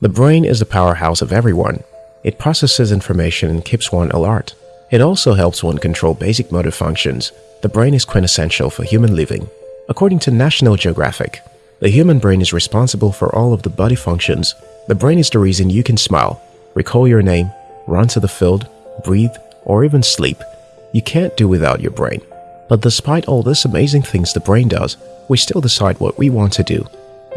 The brain is the powerhouse of everyone. It processes information and keeps one alert. It also helps one control basic motor functions. The brain is quintessential for human living. According to National Geographic, the human brain is responsible for all of the body functions. The brain is the reason you can smile, recall your name, run to the field, breathe, or even sleep. You can't do without your brain. But despite all these amazing things the brain does, we still decide what we want to do.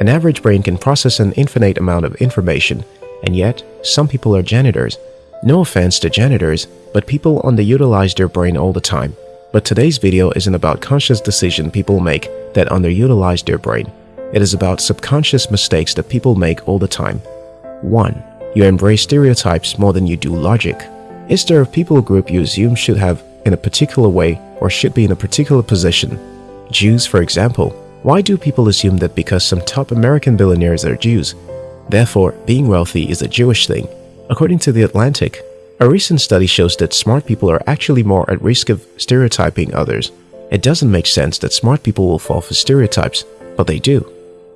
An average brain can process an infinite amount of information, and yet some people are janitors. No offense to janitors, but people underutilize their brain all the time. But today's video isn't about conscious decision people make that underutilize their brain. It is about subconscious mistakes that people make all the time. 1. You embrace stereotypes more than you do logic. Is there a people group you assume should have in a particular way or should be in a particular position? Jews, for example. Why do people assume that because some top American billionaires are Jews, therefore being wealthy is a Jewish thing? According to The Atlantic, a recent study shows that smart people are actually more at risk of stereotyping others. It doesn't make sense that smart people will fall for stereotypes, but they do.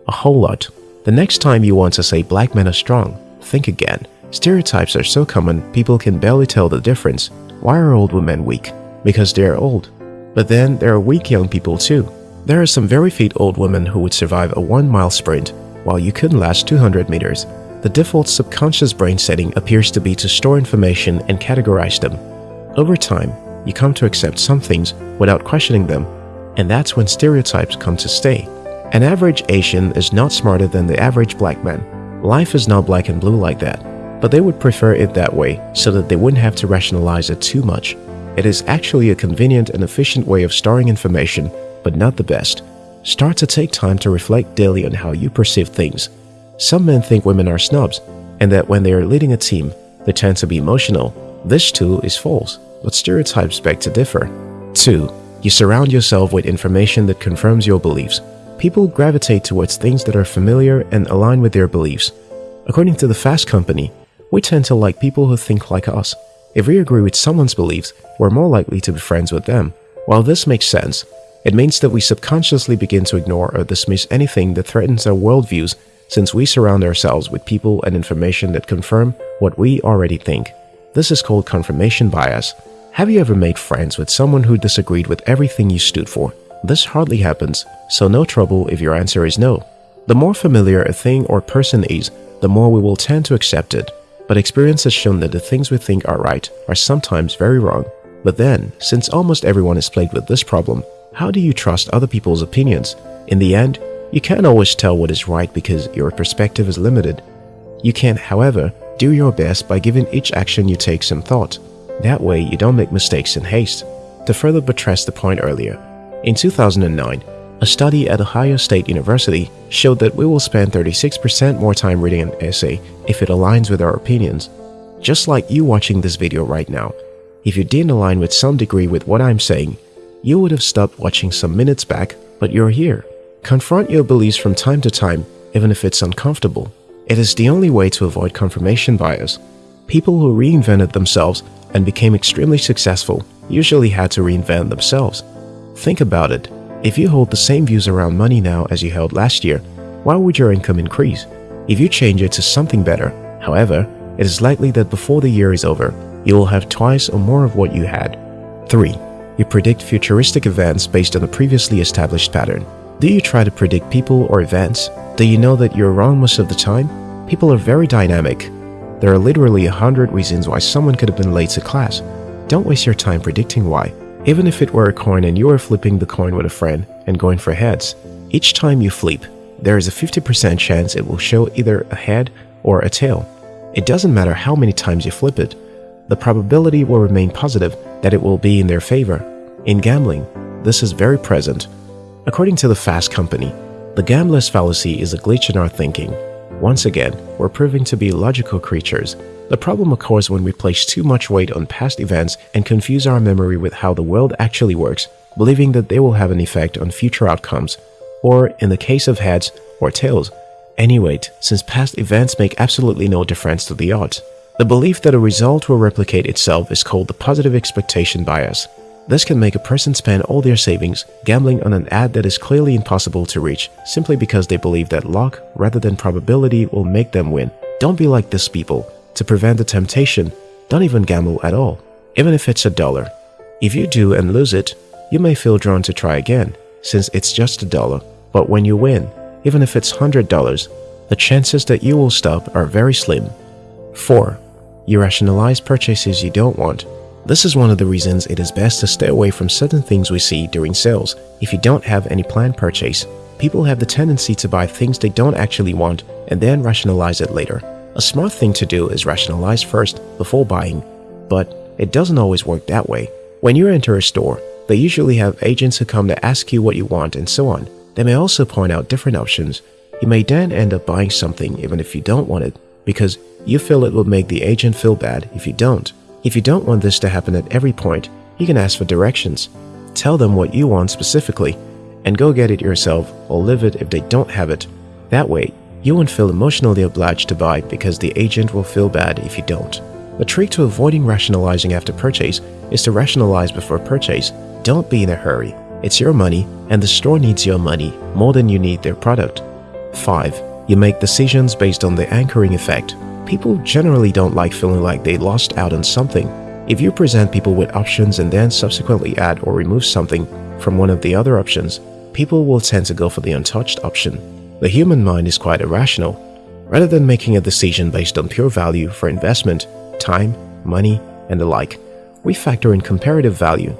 A whole lot. The next time you want to say black men are strong, think again. Stereotypes are so common people can barely tell the difference. Why are old women weak? Because they are old. But then there are weak young people too. There are some very fit old women who would survive a one-mile sprint, while you couldn't last 200 meters. The default subconscious brain setting appears to be to store information and categorize them. Over time, you come to accept some things without questioning them, and that's when stereotypes come to stay. An average Asian is not smarter than the average black man. Life is not black and blue like that, but they would prefer it that way so that they wouldn't have to rationalize it too much. It is actually a convenient and efficient way of storing information but not the best. Start to take time to reflect daily on how you perceive things. Some men think women are snobs, and that when they are leading a team, they tend to be emotional. This too is false, but stereotypes beg to differ. 2. You surround yourself with information that confirms your beliefs. People gravitate towards things that are familiar and align with their beliefs. According to the Fast Company, we tend to like people who think like us. If we agree with someone's beliefs, we're more likely to be friends with them. While this makes sense, it means that we subconsciously begin to ignore or dismiss anything that threatens our worldviews since we surround ourselves with people and information that confirm what we already think. This is called confirmation bias. Have you ever made friends with someone who disagreed with everything you stood for? This hardly happens, so no trouble if your answer is no. The more familiar a thing or person is, the more we will tend to accept it. But experience has shown that the things we think are right are sometimes very wrong. But then, since almost everyone is plagued with this problem, how do you trust other people's opinions? In the end, you can't always tell what is right because your perspective is limited. You can, however, do your best by giving each action you take some thought. That way, you don't make mistakes in haste. To further buttress the point earlier, in 2009, a study at Ohio State University showed that we will spend 36% more time reading an essay if it aligns with our opinions. Just like you watching this video right now, if you didn't align with some degree with what I'm saying, you would have stopped watching some minutes back, but you're here. Confront your beliefs from time to time, even if it's uncomfortable. It is the only way to avoid confirmation bias. People who reinvented themselves and became extremely successful usually had to reinvent themselves. Think about it. If you hold the same views around money now as you held last year, why would your income increase? If you change it to something better, however, it is likely that before the year is over, you will have twice or more of what you had. 3. You predict futuristic events based on a previously established pattern. Do you try to predict people or events? Do you know that you're wrong most of the time? People are very dynamic. There are literally a hundred reasons why someone could have been late to class. Don't waste your time predicting why. Even if it were a coin and you are flipping the coin with a friend and going for heads, each time you flip, there is a 50% chance it will show either a head or a tail. It doesn't matter how many times you flip it, the probability will remain positive that it will be in their favor. In gambling, this is very present. According to the Fast Company, the gambler's fallacy is a glitch in our thinking. Once again, we're proving to be logical creatures. The problem occurs when we place too much weight on past events and confuse our memory with how the world actually works, believing that they will have an effect on future outcomes, or in the case of heads or tails, any weight, since past events make absolutely no difference to the odds. The belief that a result will replicate itself is called the positive expectation bias. This can make a person spend all their savings gambling on an ad that is clearly impossible to reach simply because they believe that luck rather than probability will make them win. Don't be like these people. To prevent the temptation, don't even gamble at all, even if it's a dollar. If you do and lose it, you may feel drawn to try again, since it's just a dollar. But when you win, even if it's $100, the chances that you will stop are very slim. 4. You rationalize purchases you don't want. This is one of the reasons it is best to stay away from certain things we see during sales. If you don't have any planned purchase, people have the tendency to buy things they don't actually want and then rationalize it later. A smart thing to do is rationalize first before buying, but it doesn't always work that way. When you enter a store, they usually have agents who come to ask you what you want and so on. They may also point out different options. You may then end up buying something even if you don't want it because you feel it will make the agent feel bad if you don't. If you don't want this to happen at every point, you can ask for directions. Tell them what you want specifically and go get it yourself or live it if they don't have it. That way, you won't feel emotionally obliged to buy because the agent will feel bad if you don't. The trick to avoiding rationalizing after purchase is to rationalize before purchase. Don't be in a hurry. It's your money and the store needs your money more than you need their product. 5. You make decisions based on the anchoring effect. People generally don't like feeling like they lost out on something. If you present people with options and then subsequently add or remove something from one of the other options, people will tend to go for the untouched option. The human mind is quite irrational. Rather than making a decision based on pure value for investment, time, money, and the like, we factor in comparative value.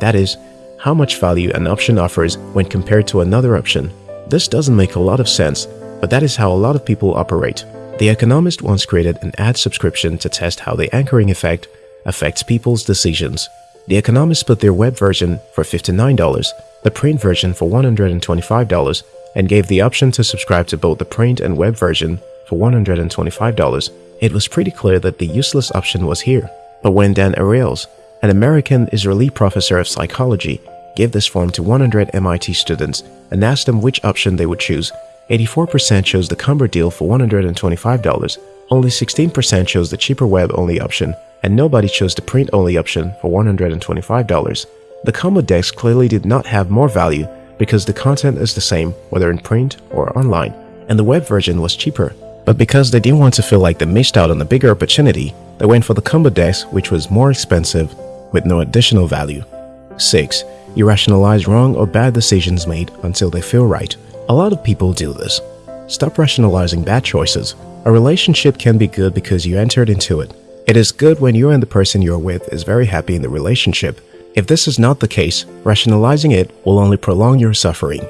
That is, how much value an option offers when compared to another option. This doesn't make a lot of sense, but that is how a lot of people operate. The Economist once created an ad subscription to test how the anchoring effect affects people's decisions. The Economist put their web version for $59, the print version for $125, and gave the option to subscribe to both the print and web version for $125. It was pretty clear that the useless option was here. But when Dan Ariely, an American-Israeli professor of psychology, gave this form to 100 MIT students and asked them which option they would choose, 84% chose the Combo deal for $125, only 16% chose the cheaper web-only option, and nobody chose the print-only option for $125. The Combo decks clearly did not have more value because the content is the same whether in print or online, and the web version was cheaper. But because they didn't want to feel like they missed out on a bigger opportunity, they went for the combo desk which was more expensive with no additional value. 6. You rationalize wrong or bad decisions made until they feel right. A lot of people do this. Stop rationalizing bad choices. A relationship can be good because you entered into it. It is good when you and the person you're with is very happy in the relationship. If this is not the case, rationalizing it will only prolong your suffering.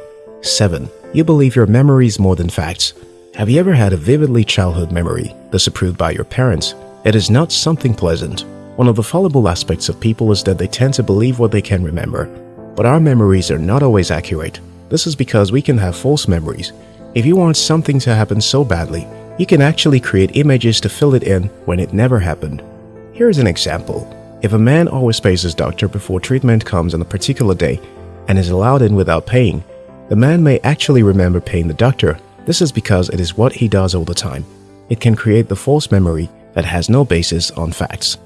7. You believe your memories more than facts. Have you ever had a vividly childhood memory disapproved by your parents? It is not something pleasant. One of the fallible aspects of people is that they tend to believe what they can remember. But our memories are not always accurate. This is because we can have false memories. If you want something to happen so badly, you can actually create images to fill it in when it never happened. Here is an example. If a man always pays his doctor before treatment comes on a particular day and is allowed in without paying, the man may actually remember paying the doctor. This is because it is what he does all the time. It can create the false memory that has no basis on facts.